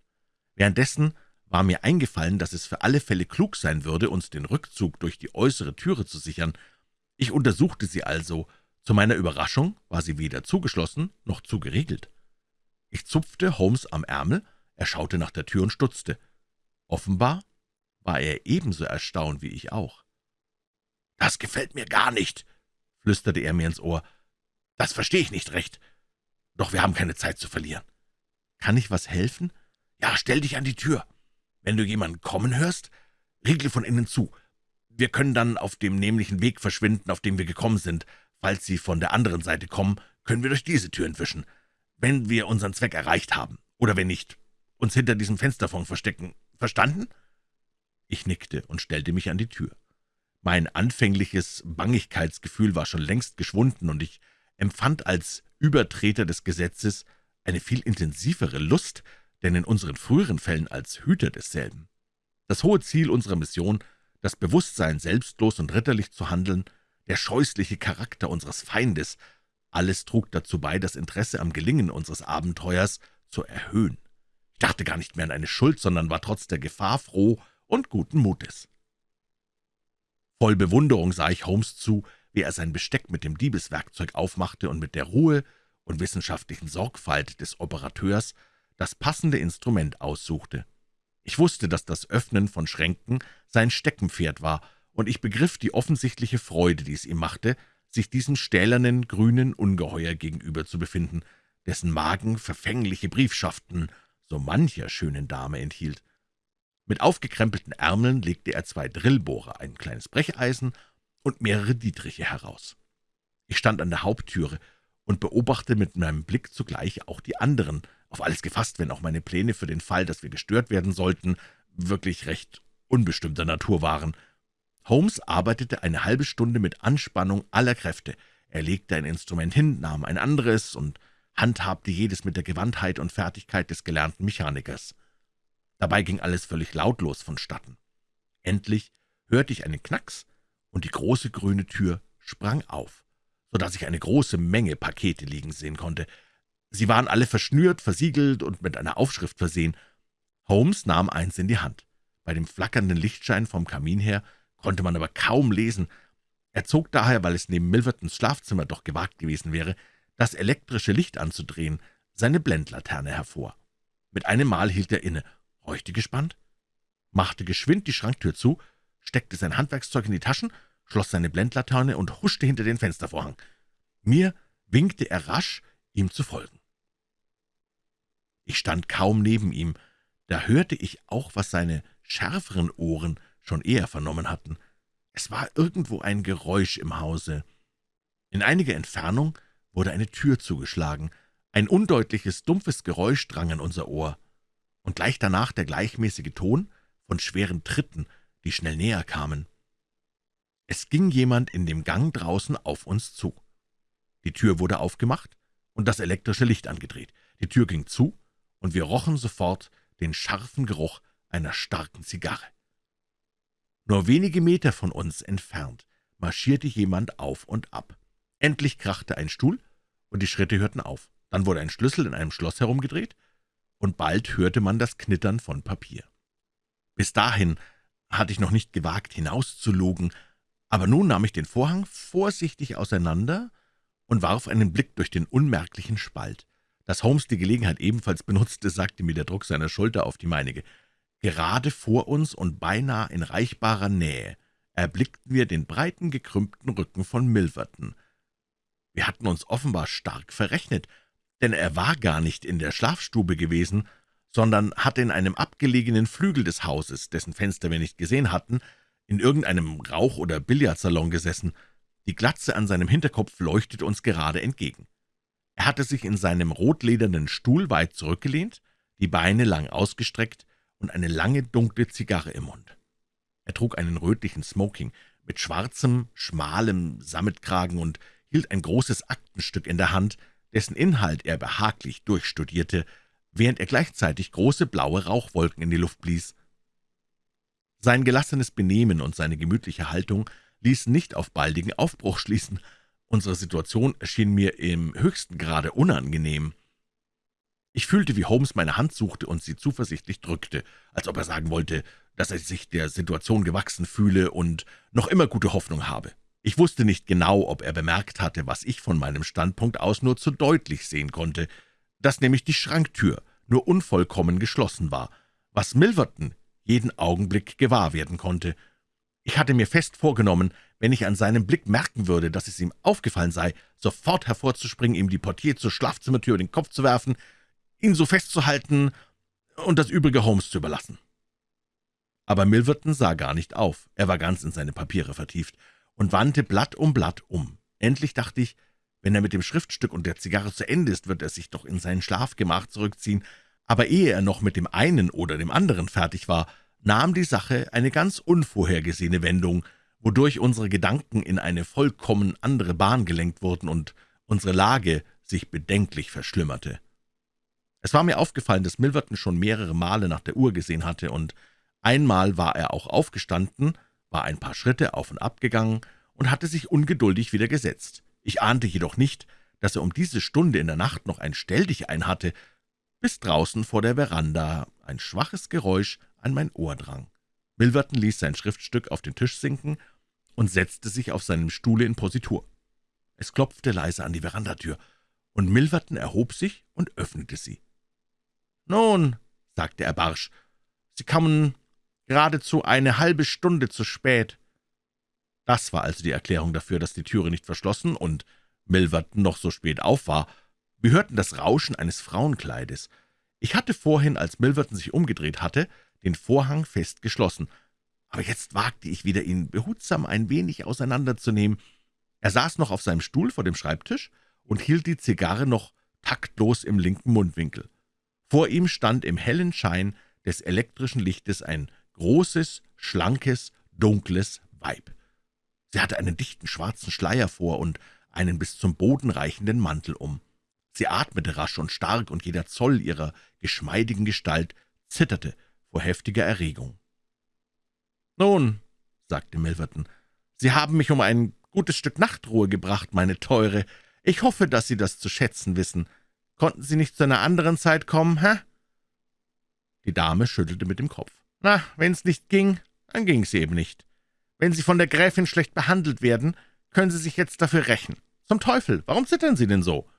Währenddessen war mir eingefallen, dass es für alle Fälle klug sein würde, uns den Rückzug durch die äußere Türe zu sichern. Ich untersuchte sie also. Zu meiner Überraschung war sie weder zugeschlossen noch zugeriegelt. Ich zupfte Holmes am Ärmel, er schaute nach der Tür und stutzte. Offenbar war er ebenso erstaunt wie ich auch. »Das gefällt mir gar nicht«, flüsterte er mir ins Ohr. »Das verstehe ich nicht recht. Doch wir haben keine Zeit zu verlieren. Kann ich was helfen? Ja, stell dich an die Tür. Wenn du jemanden kommen hörst, riegle von innen zu. Wir können dann auf dem nämlichen Weg verschwinden, auf dem wir gekommen sind. Falls sie von der anderen Seite kommen, können wir durch diese Tür entwischen. Wenn wir unseren Zweck erreicht haben, oder wenn nicht, uns hinter diesem Fensterfond verstecken. Verstanden?« ich nickte und stellte mich an die Tür. Mein anfängliches Bangigkeitsgefühl war schon längst geschwunden, und ich empfand als Übertreter des Gesetzes eine viel intensivere Lust, denn in unseren früheren Fällen als Hüter desselben. Das hohe Ziel unserer Mission, das Bewusstsein, selbstlos und ritterlich zu handeln, der scheußliche Charakter unseres Feindes, alles trug dazu bei, das Interesse am Gelingen unseres Abenteuers zu erhöhen. Ich dachte gar nicht mehr an eine Schuld, sondern war trotz der Gefahr froh und guten Mutes. Voll Bewunderung sah ich Holmes zu, wie er sein Besteck mit dem Diebeswerkzeug aufmachte und mit der Ruhe und wissenschaftlichen Sorgfalt des Operateurs das passende Instrument aussuchte. Ich wusste, dass das Öffnen von Schränken sein Steckenpferd war, und ich begriff die offensichtliche Freude, die es ihm machte, sich diesem stählernen, grünen Ungeheuer gegenüber zu befinden, dessen Magen verfängliche Briefschaften so mancher schönen Dame enthielt. Mit aufgekrempelten Ärmeln legte er zwei Drillbohrer, ein kleines Brecheisen und mehrere Dietriche heraus. Ich stand an der Haupttüre und beobachtete mit meinem Blick zugleich auch die anderen, auf alles gefasst, wenn auch meine Pläne für den Fall, dass wir gestört werden sollten, wirklich recht unbestimmter Natur waren. Holmes arbeitete eine halbe Stunde mit Anspannung aller Kräfte. Er legte ein Instrument hin, nahm ein anderes und handhabte jedes mit der Gewandtheit und Fertigkeit des gelernten Mechanikers. Dabei ging alles völlig lautlos vonstatten. Endlich hörte ich einen Knacks, und die große grüne Tür sprang auf, so dass ich eine große Menge Pakete liegen sehen konnte. Sie waren alle verschnürt, versiegelt und mit einer Aufschrift versehen. Holmes nahm eins in die Hand. Bei dem flackernden Lichtschein vom Kamin her konnte man aber kaum lesen. Er zog daher, weil es neben Milvertons Schlafzimmer doch gewagt gewesen wäre, das elektrische Licht anzudrehen, seine Blendlaterne hervor. Mit einem Mal hielt er inne, horchte gespannt, machte geschwind die Schranktür zu, steckte sein Handwerkszeug in die Taschen, schloss seine Blendlaterne und huschte hinter den Fenstervorhang. Mir winkte er rasch, ihm zu folgen. Ich stand kaum neben ihm, da hörte ich auch, was seine schärferen Ohren schon eher vernommen hatten. Es war irgendwo ein Geräusch im Hause. In einiger Entfernung wurde eine Tür zugeschlagen. Ein undeutliches, dumpfes Geräusch drang an unser Ohr. Und gleich danach der gleichmäßige Ton von schweren Tritten, die schnell näher kamen. Es ging jemand in dem Gang draußen auf uns zu. Die Tür wurde aufgemacht und das elektrische Licht angedreht. Die Tür ging zu, und wir rochen sofort den scharfen Geruch einer starken Zigarre. Nur wenige Meter von uns entfernt marschierte jemand auf und ab. Endlich krachte ein Stuhl, und die Schritte hörten auf. Dann wurde ein Schlüssel in einem Schloss herumgedreht, und bald hörte man das Knittern von Papier. Bis dahin hatte ich noch nicht gewagt, hinauszulugen, aber nun nahm ich den Vorhang vorsichtig auseinander und warf einen Blick durch den unmerklichen Spalt. Dass Holmes die Gelegenheit ebenfalls benutzte, sagte mir der Druck seiner Schulter auf die meinige. Gerade vor uns und beinahe in reichbarer Nähe erblickten wir den breiten, gekrümmten Rücken von Milverton. Wir hatten uns offenbar stark verrechnet, denn er war gar nicht in der Schlafstube gewesen, sondern hatte in einem abgelegenen Flügel des Hauses, dessen Fenster wir nicht gesehen hatten, in irgendeinem Rauch- oder Billardsalon gesessen. Die Glatze an seinem Hinterkopf leuchtete uns gerade entgegen. Er hatte sich in seinem rotledernen Stuhl weit zurückgelehnt, die Beine lang ausgestreckt und eine lange, dunkle Zigarre im Mund. Er trug einen rötlichen Smoking mit schwarzem, schmalem Sammetkragen und hielt ein großes Aktenstück in der Hand, dessen Inhalt er behaglich durchstudierte, während er gleichzeitig große blaue Rauchwolken in die Luft blies. Sein gelassenes Benehmen und seine gemütliche Haltung ließen nicht auf baldigen Aufbruch schließen. Unsere Situation erschien mir im höchsten Grade unangenehm. Ich fühlte, wie Holmes meine Hand suchte und sie zuversichtlich drückte, als ob er sagen wollte, dass er sich der Situation gewachsen fühle und noch immer gute Hoffnung habe. Ich wusste nicht genau, ob er bemerkt hatte, was ich von meinem Standpunkt aus nur zu deutlich sehen konnte, dass nämlich die Schranktür nur unvollkommen geschlossen war, was Milverton jeden Augenblick gewahr werden konnte. Ich hatte mir fest vorgenommen, wenn ich an seinem Blick merken würde, dass es ihm aufgefallen sei, sofort hervorzuspringen, ihm die Portier zur Schlafzimmertür den Kopf zu werfen, ihn so festzuhalten und das übrige Holmes zu überlassen. Aber Milverton sah gar nicht auf, er war ganz in seine Papiere vertieft und wandte Blatt um Blatt um. Endlich dachte ich, wenn er mit dem Schriftstück und der Zigarre zu Ende ist, wird er sich doch in sein Schlafgemach zurückziehen, aber ehe er noch mit dem einen oder dem anderen fertig war, nahm die Sache eine ganz unvorhergesehene Wendung, wodurch unsere Gedanken in eine vollkommen andere Bahn gelenkt wurden und unsere Lage sich bedenklich verschlimmerte. Es war mir aufgefallen, dass Milverton schon mehrere Male nach der Uhr gesehen hatte, und einmal war er auch aufgestanden, war ein paar Schritte auf und ab gegangen und hatte sich ungeduldig wieder gesetzt. Ich ahnte jedoch nicht, dass er um diese Stunde in der Nacht noch ein Stelldichein hatte, bis draußen vor der Veranda ein schwaches Geräusch an mein Ohr drang. Milverton ließ sein Schriftstück auf den Tisch sinken und setzte sich auf seinem Stuhle in Positur. Es klopfte leise an die Verandatür, und Milverton erhob sich und öffnete sie. »Nun«, sagte er barsch, »Sie kommen geradezu eine halbe Stunde zu spät.« Das war also die Erklärung dafür, dass die Türe nicht verschlossen und Milverton noch so spät auf war. Wir hörten das Rauschen eines Frauenkleides. Ich hatte vorhin, als Milverton sich umgedreht hatte, den Vorhang fest geschlossen, aber jetzt wagte ich wieder, ihn behutsam ein wenig auseinanderzunehmen. Er saß noch auf seinem Stuhl vor dem Schreibtisch und hielt die Zigarre noch taktlos im linken Mundwinkel. Vor ihm stand im hellen Schein des elektrischen Lichtes ein großes, schlankes, dunkles Weib. Sie hatte einen dichten schwarzen Schleier vor und einen bis zum Boden reichenden Mantel um. Sie atmete rasch und stark, und jeder Zoll ihrer geschmeidigen Gestalt zitterte vor heftiger Erregung. »Nun«, sagte Milverton, »Sie haben mich um ein gutes Stück Nachtruhe gebracht, meine Teure. Ich hoffe, dass Sie das zu schätzen wissen. Konnten Sie nicht zu einer anderen Zeit kommen, hä?« Die Dame schüttelte mit dem Kopf. »Na, wenn's nicht ging, dann ging's eben nicht. Wenn Sie von der Gräfin schlecht behandelt werden, können Sie sich jetzt dafür rächen. Zum Teufel, warum zittern Sie denn so?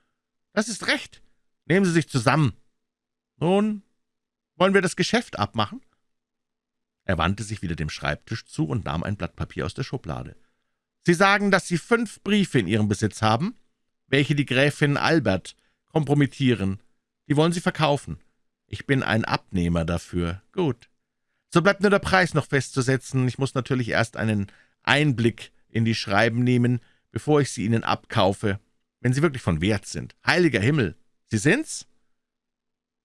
Das ist recht. Nehmen Sie sich zusammen. Nun, wollen wir das Geschäft abmachen?« er wandte sich wieder dem Schreibtisch zu und nahm ein Blatt Papier aus der Schublade. »Sie sagen, dass Sie fünf Briefe in Ihrem Besitz haben, welche die Gräfin Albert kompromittieren. Die wollen Sie verkaufen. Ich bin ein Abnehmer dafür. Gut. So bleibt nur der Preis noch festzusetzen. Ich muss natürlich erst einen Einblick in die Schreiben nehmen, bevor ich sie Ihnen abkaufe, wenn sie wirklich von Wert sind. Heiliger Himmel, Sie sind's?«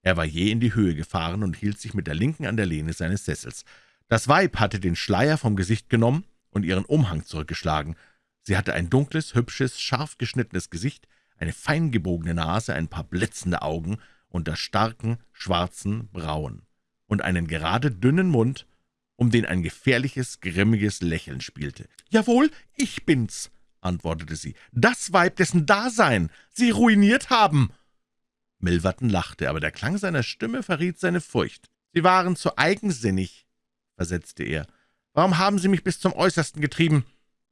Er war je in die Höhe gefahren und hielt sich mit der Linken an der Lehne seines Sessels. Das Weib hatte den Schleier vom Gesicht genommen und ihren Umhang zurückgeschlagen. Sie hatte ein dunkles, hübsches, scharf geschnittenes Gesicht, eine fein gebogene Nase, ein paar blitzende Augen unter starken, schwarzen Brauen und einen gerade dünnen Mund, um den ein gefährliches, grimmiges Lächeln spielte. »Jawohl, ich bin's«, antwortete sie, »das Weib, dessen Dasein Sie ruiniert haben!« Milverton lachte, aber der Klang seiner Stimme verriet seine Furcht. »Sie waren zu eigensinnig«, versetzte er. »Warum haben Sie mich bis zum Äußersten getrieben?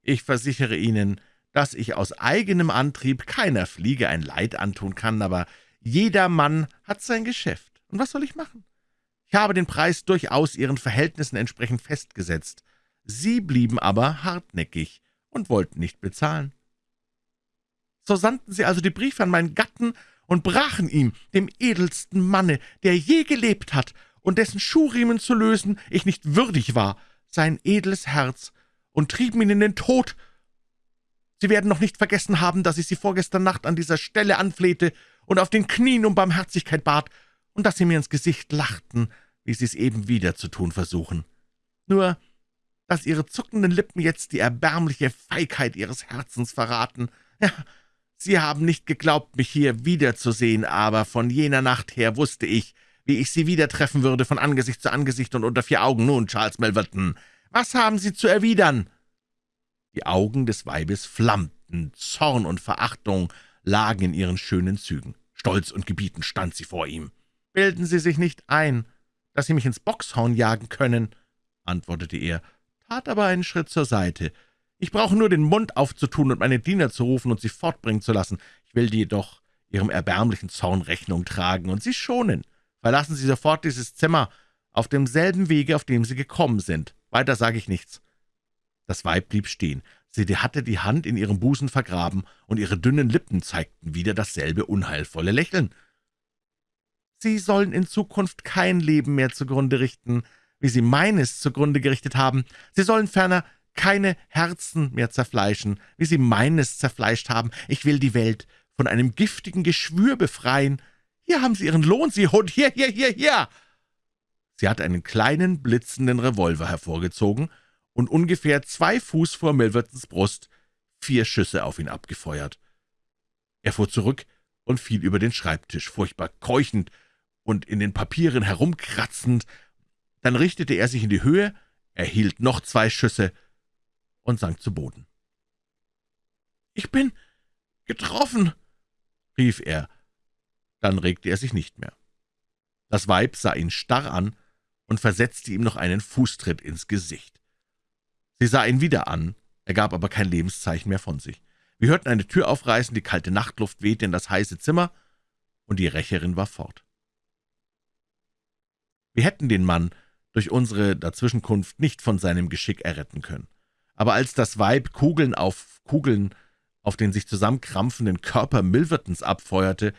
Ich versichere Ihnen, dass ich aus eigenem Antrieb keiner Fliege ein Leid antun kann, aber jeder Mann hat sein Geschäft. Und was soll ich machen? Ich habe den Preis durchaus Ihren Verhältnissen entsprechend festgesetzt. Sie blieben aber hartnäckig und wollten nicht bezahlen. So sandten Sie also die Briefe an meinen Gatten und brachen ihm, dem edelsten Manne, der je gelebt hat, und dessen Schuhriemen zu lösen ich nicht würdig war, sein edles Herz und trieben ihn in den Tod. Sie werden noch nicht vergessen haben, dass ich Sie vorgestern Nacht an dieser Stelle anflehte und auf den Knien um Barmherzigkeit bat, und dass Sie mir ins Gesicht lachten, wie Sie es eben wieder zu tun versuchen. Nur, dass Ihre zuckenden Lippen jetzt die erbärmliche Feigheit Ihres Herzens verraten. Ja, Sie haben nicht geglaubt, mich hier wiederzusehen, aber von jener Nacht her wusste ich, wie ich Sie wieder treffen würde, von Angesicht zu Angesicht und unter vier Augen. Nun, Charles Melverton, was haben Sie zu erwidern?« Die Augen des Weibes flammten, Zorn und Verachtung lagen in ihren schönen Zügen. Stolz und gebietend stand sie vor ihm. »Bilden Sie sich nicht ein, dass Sie mich ins Boxhorn jagen können«, antwortete er, tat aber einen Schritt zur Seite. »Ich brauche nur den Mund aufzutun und meine Diener zu rufen und sie fortbringen zu lassen. Ich will jedoch Ihrem erbärmlichen Zorn Rechnung tragen und Sie schonen. Verlassen Sie sofort dieses Zimmer, auf demselben Wege, auf dem Sie gekommen sind. Weiter sage ich nichts.« Das Weib blieb stehen. Sie hatte die Hand in ihrem Busen vergraben, und ihre dünnen Lippen zeigten wieder dasselbe unheilvolle Lächeln. »Sie sollen in Zukunft kein Leben mehr zugrunde richten, wie Sie meines zugrunde gerichtet haben. Sie sollen ferner keine Herzen mehr zerfleischen, wie Sie meines zerfleischt haben. Ich will die Welt von einem giftigen Geschwür befreien, hier haben Sie Ihren Lohn, Sie Hund, hier, hier, hier, hier!« Sie hat einen kleinen, blitzenden Revolver hervorgezogen und ungefähr zwei Fuß vor Milvertons Brust vier Schüsse auf ihn abgefeuert. Er fuhr zurück und fiel über den Schreibtisch, furchtbar keuchend und in den Papieren herumkratzend. Dann richtete er sich in die Höhe, erhielt noch zwei Schüsse und sank zu Boden. »Ich bin getroffen«, rief er, dann regte er sich nicht mehr. Das Weib sah ihn starr an und versetzte ihm noch einen Fußtritt ins Gesicht. Sie sah ihn wieder an, Er gab aber kein Lebenszeichen mehr von sich. Wir hörten eine Tür aufreißen, die kalte Nachtluft wehte in das heiße Zimmer, und die Rächerin war fort. Wir hätten den Mann durch unsere Dazwischenkunft nicht von seinem Geschick erretten können. Aber als das Weib Kugeln auf Kugeln auf den sich zusammenkrampfenden Körper Milvertons abfeuerte,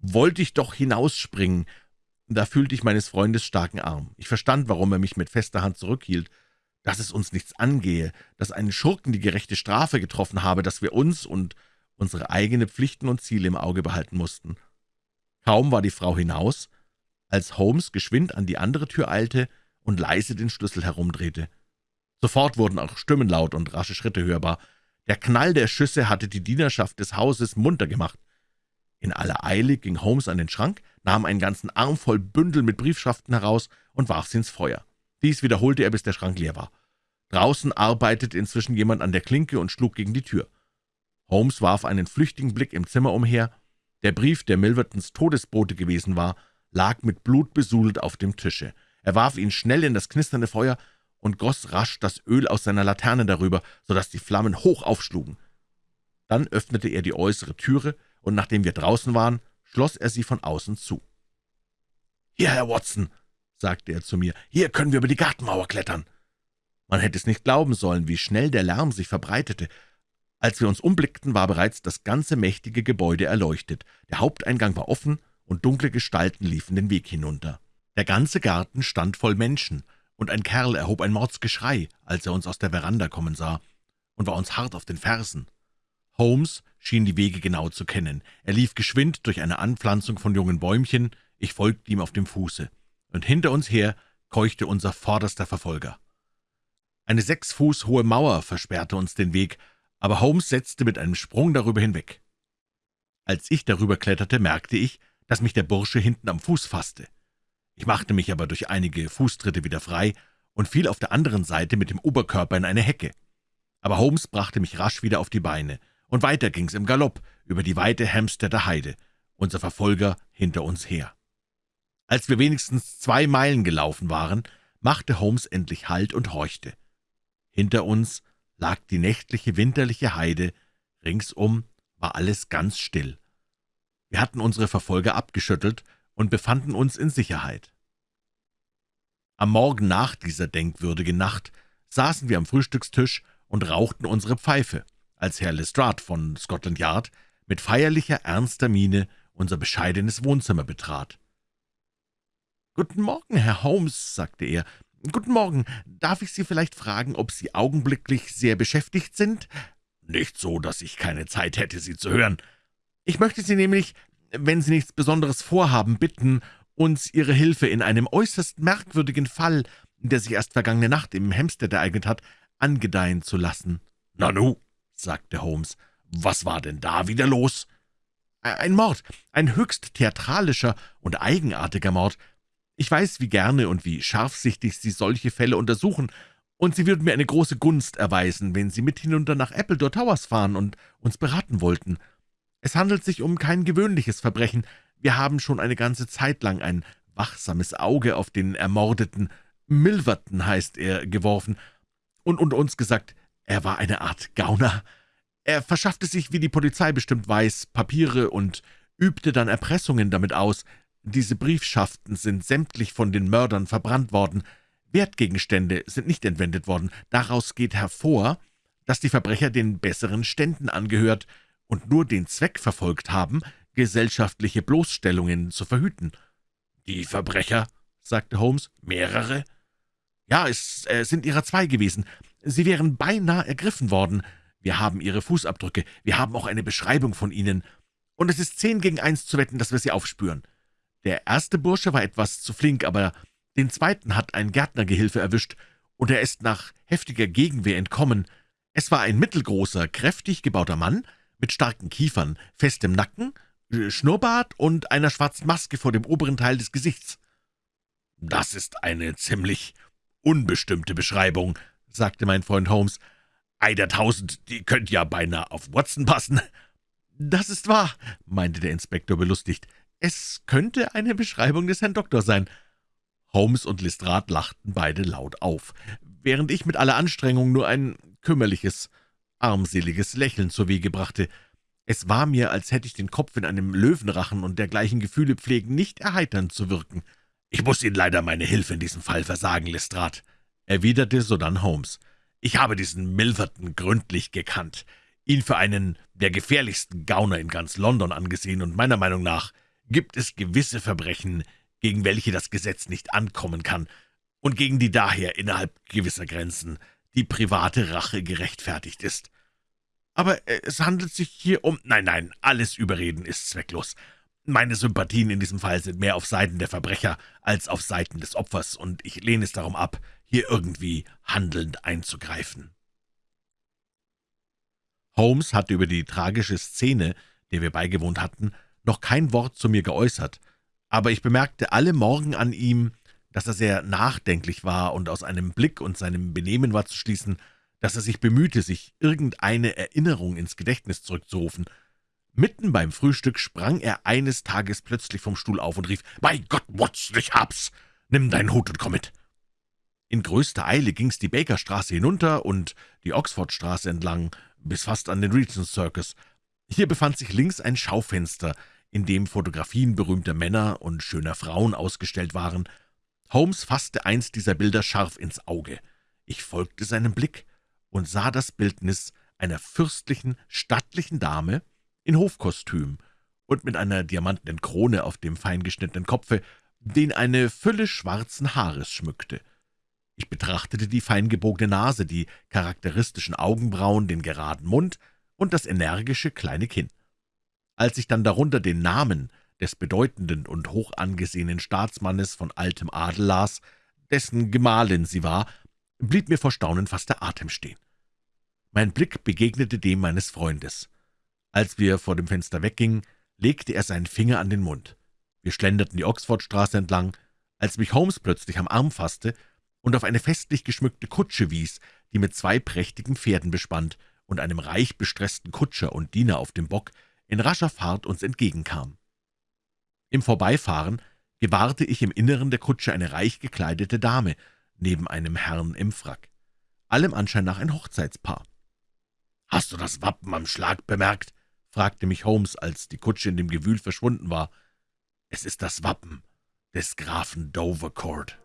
wollte ich doch hinausspringen. Da fühlte ich meines Freundes starken Arm. Ich verstand, warum er mich mit fester Hand zurückhielt, dass es uns nichts angehe, dass einen Schurken die gerechte Strafe getroffen habe, dass wir uns und unsere eigene Pflichten und Ziele im Auge behalten mussten. Kaum war die Frau hinaus, als Holmes geschwind an die andere Tür eilte und leise den Schlüssel herumdrehte. Sofort wurden auch Stimmen laut und rasche Schritte hörbar. Der Knall der Schüsse hatte die Dienerschaft des Hauses munter gemacht. In aller Eile ging Holmes an den Schrank, nahm einen ganzen Arm voll Bündel mit Briefschaften heraus und warf sie ins Feuer. Dies wiederholte er, bis der Schrank leer war. Draußen arbeitete inzwischen jemand an der Klinke und schlug gegen die Tür. Holmes warf einen flüchtigen Blick im Zimmer umher. Der Brief, der Milvertons Todesbote gewesen war, lag mit Blut besudelt auf dem Tische. Er warf ihn schnell in das knisternde Feuer und goss rasch das Öl aus seiner Laterne darüber, so dass die Flammen hoch aufschlugen. Dann öffnete er die äußere Türe, und nachdem wir draußen waren, schloss er sie von außen zu. »Hier, Herr Watson«, sagte er zu mir, »hier können wir über die Gartenmauer klettern.« Man hätte es nicht glauben sollen, wie schnell der Lärm sich verbreitete. Als wir uns umblickten, war bereits das ganze mächtige Gebäude erleuchtet. Der Haupteingang war offen, und dunkle Gestalten liefen den Weg hinunter. Der ganze Garten stand voll Menschen, und ein Kerl erhob ein Mordsgeschrei, als er uns aus der Veranda kommen sah, und war uns hart auf den Fersen. Holmes schien die Wege genau zu kennen. Er lief geschwind durch eine Anpflanzung von jungen Bäumchen, ich folgte ihm auf dem Fuße, und hinter uns her keuchte unser vorderster Verfolger. Eine sechs Fuß hohe Mauer versperrte uns den Weg, aber Holmes setzte mit einem Sprung darüber hinweg. Als ich darüber kletterte, merkte ich, dass mich der Bursche hinten am Fuß fasste. Ich machte mich aber durch einige Fußtritte wieder frei und fiel auf der anderen Seite mit dem Oberkörper in eine Hecke. Aber Holmes brachte mich rasch wieder auf die Beine, und weiter ging's im Galopp über die weite Hampsteader Heide, unser Verfolger hinter uns her. Als wir wenigstens zwei Meilen gelaufen waren, machte Holmes endlich Halt und horchte. Hinter uns lag die nächtliche winterliche Heide, ringsum war alles ganz still. Wir hatten unsere Verfolger abgeschüttelt und befanden uns in Sicherheit. Am Morgen nach dieser denkwürdigen Nacht saßen wir am Frühstückstisch und rauchten unsere Pfeife, als Herr Lestrade von Scotland Yard mit feierlicher, ernster Miene unser bescheidenes Wohnzimmer betrat. »Guten Morgen, Herr Holmes«, sagte er. »Guten Morgen. Darf ich Sie vielleicht fragen, ob Sie augenblicklich sehr beschäftigt sind?« »Nicht so, dass ich keine Zeit hätte, Sie zu hören. Ich möchte Sie nämlich, wenn Sie nichts Besonderes vorhaben, bitten, uns Ihre Hilfe in einem äußerst merkwürdigen Fall, der sich erst vergangene Nacht im Hampstead ereignet hat, angedeihen zu lassen.« »Nanu«, sagte Holmes, »was war denn da wieder los?« »Ein Mord, ein höchst theatralischer und eigenartiger Mord. Ich weiß, wie gerne und wie scharfsichtig Sie solche Fälle untersuchen, und Sie würden mir eine große Gunst erweisen, wenn Sie mit hinunter nach Appledore Towers fahren und uns beraten wollten. Es handelt sich um kein gewöhnliches Verbrechen. Wir haben schon eine ganze Zeit lang ein wachsames Auge auf den Ermordeten, Milverton heißt er, geworfen, und, und uns gesagt, er war eine Art Gauner. Er verschaffte sich, wie die Polizei bestimmt weiß, Papiere und übte dann Erpressungen damit aus. Diese Briefschaften sind sämtlich von den Mördern verbrannt worden. Wertgegenstände sind nicht entwendet worden. Daraus geht hervor, dass die Verbrecher den besseren Ständen angehört, und nur den Zweck verfolgt haben, gesellschaftliche Bloßstellungen zu verhüten. »Die Verbrecher«, sagte Holmes, »mehrere?« »Ja, es äh, sind ihrer zwei gewesen. Sie wären beinahe ergriffen worden. Wir haben ihre Fußabdrücke, wir haben auch eine Beschreibung von ihnen, und es ist zehn gegen eins zu wetten, dass wir sie aufspüren. Der erste Bursche war etwas zu flink, aber den zweiten hat ein Gärtnergehilfe erwischt, und er ist nach heftiger Gegenwehr entkommen. Es war ein mittelgroßer, kräftig gebauter Mann, mit starken Kiefern, festem Nacken, äh, Schnurrbart und einer schwarzen Maske vor dem oberen Teil des Gesichts. »Das ist eine ziemlich unbestimmte Beschreibung«, sagte mein Freund Holmes. »Ei der Tausend, die könnte ja beinahe auf Watson passen.« »Das ist wahr«, meinte der Inspektor belustigt. »Es könnte eine Beschreibung des Herrn Doktor sein.« Holmes und Lestrade lachten beide laut auf, während ich mit aller Anstrengung nur ein kümmerliches armseliges Lächeln zur Wege brachte. Es war mir, als hätte ich den Kopf in einem Löwenrachen und dergleichen Gefühle pflegen, nicht erheiternd zu wirken. »Ich muss Ihnen leider meine Hilfe in diesem Fall versagen, Lestrade«, erwiderte sodann Holmes. »Ich habe diesen Milverton gründlich gekannt, ihn für einen der gefährlichsten Gauner in ganz London angesehen, und meiner Meinung nach gibt es gewisse Verbrechen, gegen welche das Gesetz nicht ankommen kann und gegen die daher innerhalb gewisser Grenzen die private Rache gerechtfertigt ist. Aber es handelt sich hier um... Nein, nein, alles Überreden ist zwecklos. Meine Sympathien in diesem Fall sind mehr auf Seiten der Verbrecher als auf Seiten des Opfers, und ich lehne es darum ab, hier irgendwie handelnd einzugreifen.« Holmes hatte über die tragische Szene, der wir beigewohnt hatten, noch kein Wort zu mir geäußert, aber ich bemerkte alle Morgen an ihm, dass er sehr nachdenklich war, und aus einem Blick und seinem Benehmen war zu schließen, dass er sich bemühte, sich irgendeine Erinnerung ins Gedächtnis zurückzurufen. Mitten beim Frühstück sprang er eines Tages plötzlich vom Stuhl auf und rief, »Bei Gott, Watson, ich hab's! Nimm deinen Hut und komm mit!« In größter Eile ging's die Bakerstraße hinunter und die Oxfordstraße entlang, bis fast an den Regent Circus. Hier befand sich links ein Schaufenster, in dem Fotografien berühmter Männer und schöner Frauen ausgestellt waren. Holmes fasste eins dieser Bilder scharf ins Auge. Ich folgte seinem Blick und sah das Bildnis einer fürstlichen, stattlichen Dame in Hofkostüm und mit einer diamantenen Krone auf dem feingeschnittenen Kopfe, den eine Fülle schwarzen Haares schmückte. Ich betrachtete die feingebogene Nase, die charakteristischen Augenbrauen, den geraden Mund und das energische kleine Kinn. Als ich dann darunter den Namen des bedeutenden und hoch angesehenen Staatsmannes von altem Adel las, dessen Gemahlin sie war, blieb mir vor Staunen fast der Atem stehen. Mein Blick begegnete dem meines Freundes. Als wir vor dem Fenster weggingen, legte er seinen Finger an den Mund. Wir schlenderten die Oxfordstraße entlang, als mich Holmes plötzlich am Arm fasste und auf eine festlich geschmückte Kutsche wies, die mit zwei prächtigen Pferden bespannt und einem reich bestressten Kutscher und Diener auf dem Bock in rascher Fahrt uns entgegenkam. Im Vorbeifahren gewahrte ich im Inneren der Kutsche eine reich gekleidete Dame, neben einem Herrn im Frack. Allem Anschein nach ein Hochzeitspaar. »Hast du das Wappen am Schlag bemerkt?« fragte mich Holmes, als die Kutsche in dem Gewühl verschwunden war. »Es ist das Wappen des Grafen Dovercourt.«